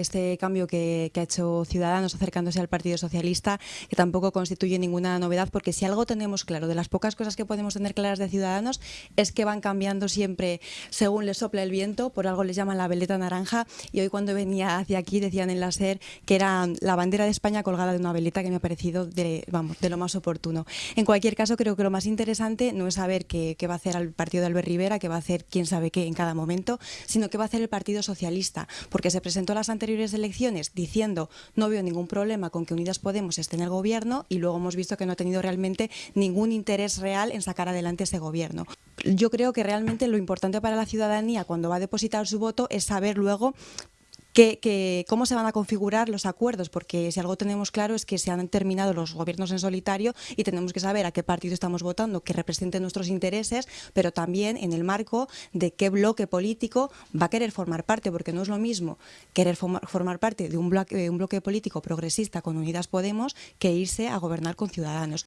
este cambio que, ha hecho Ciudadanos acercándose al Partido Socialista, que tampoco constituye ninguna novedad, porque si algo tenemos claro, de las pocas cosas que podemos tener claras de Ciudadanos, es que van cambiando siempre según les sopla el viento, por algo les llaman la veleta naranja, y hoy cuando venía hacia aquí decían en la SER que era la bandera de España colgada de una veleta, que me ha parecido de, vamos, de lo más oportuno. En cualquier caso, creo que lo más interesante no es saber qué, va a hacer el partido de Albert Rivera, qué va a hacer quién sabe qué en cada momento, sino qué va a hacer el Partido Socialista, porque se presentó las anteriores elecciones diciendo no veo ningún problema con que Unidas Podemos esté en el gobierno y luego hemos visto que no ha tenido realmente ningún interés real en sacar adelante ese gobierno. Yo creo que realmente lo importante para la ciudadanía cuando va a depositar su voto es saber luego que, que, cómo se van a configurar los acuerdos, porque si algo tenemos claro es que se han terminado los gobiernos en solitario y tenemos que saber a qué partido estamos votando, que represente nuestros intereses, pero también en el marco de qué bloque político va a querer formar parte, porque no es lo mismo querer formar, parte de un bloque, de un bloque político progresista con Unidas Podemos que irse a gobernar con Ciudadanos.